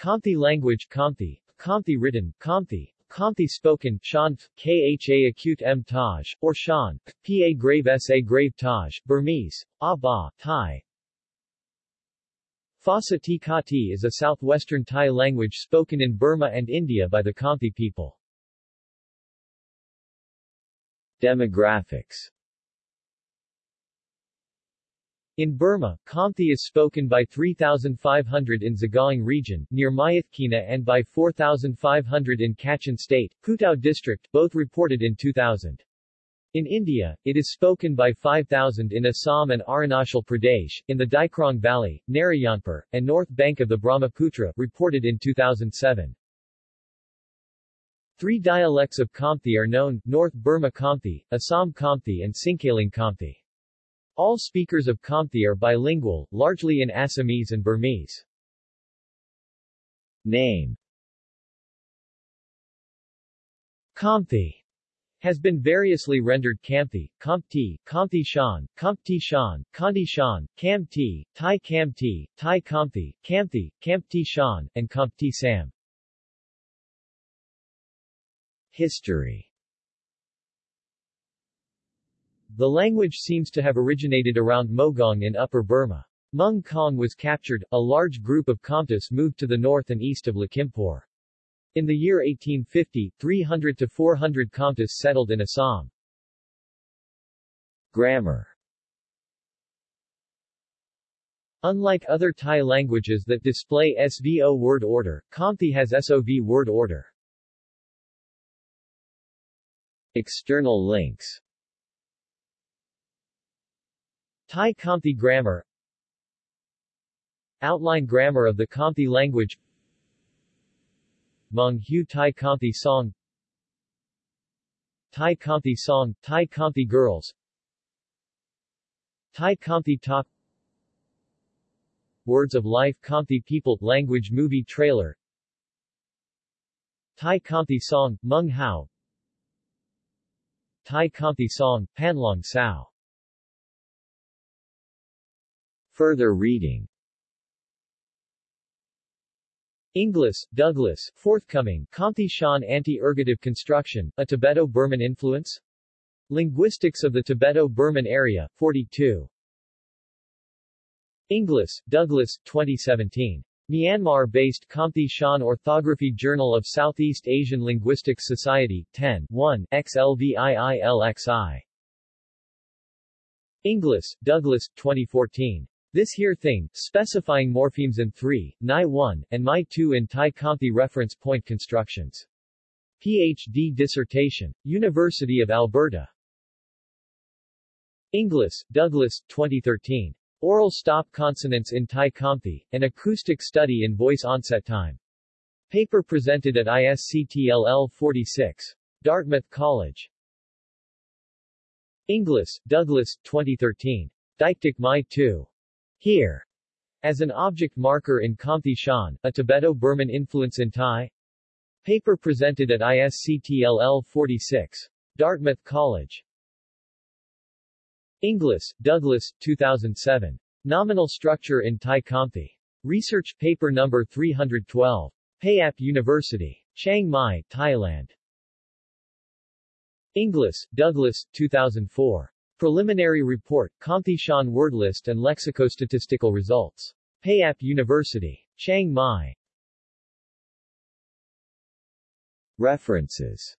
Khamti language Khamti, Khamti written, Khamti, Khamti spoken, Shan, Kha acute M Taj, or Shan, Pa grave Sa grave Taj, Burmese, Aba, Thai. Phasa Ti is a southwestern Thai language spoken in Burma and India by the Khamti people. Demographics in Burma, Khamti is spoken by 3,500 in Sagaing region, near Myitkyina and by 4,500 in Kachin state, Putao district, both reported in 2000. In India, it is spoken by 5,000 in Assam and Arunachal Pradesh, in the Daikrong Valley, Narayanpur, and north bank of the Brahmaputra, reported in 2007. Three dialects of Khamti are known, North Burma Khamti, Assam Khamti and Singkaling Khamti. All speakers of Khamti are bilingual, largely in Assamese and Burmese. Name Khamti has been variously rendered Kamthi, Kampti, Kamthi Shan, Kampti Shan, Kanti Shan, Kamti, Thai Kamti, Thai Kamthi, Kamthi, Kampti Shan, and Kampti Sam. History The language seems to have originated around Mogaung in Upper Burma. Mung Kong was captured, a large group of Khamtis moved to the north and east of Lakhimpur. In the year 1850, 300 to 400 Khamtis settled in Assam. Grammar Unlike other Thai languages that display SVO word order, Khamti has SOV word order. External links Thai Khamti grammar. Outline grammar of the Khamti language. Mung Hu Thai Khamti song. Thai Khamti song, Thai Khamti girls. Thai Khamti talk. Words of Life Khamti People Language Movie Trailer. Thai Khamti song, Mung Hao. Thai Khamti song, Panlong Sao Further reading Inglis, Douglas, forthcoming, Khamti Shan Anti-Ergative Construction, A Tibeto-Burman Influence? Linguistics of the Tibeto-Burman Area, 42. Inglis, Douglas, 2017. Myanmar-based Khamti Shan Orthography Journal of Southeast Asian Linguistics Society, 10, 1, XLVIILXI. Inglis, Douglas, 2014. This here thing, specifying morphemes in 3, Ni 1, and Mi 2 in Thai Khamti reference point constructions. PhD dissertation. University of Alberta. Inglis, Douglas, 2013. Oral stop consonants in Thai Khamti, an acoustic study in voice onset time. Paper presented at ICSTLL 46. Dartmouth College. Inglis, Douglas, 2013. Deictic Mi 2. Here, as an object marker in Khamti Shan, a Tibeto-Burman influence in Thai. Paper presented at ICSTLL 46. Dartmouth College. Inglis, Douglas, 2007. Nominal Structure in Thai Khamti. Research paper number 312. Payap University. Chiang Mai, Thailand. Inglis, Douglas, 2004. Preliminary Report, Shan Word List and Lexicostatistical Results. Payap University. Chiang Mai. References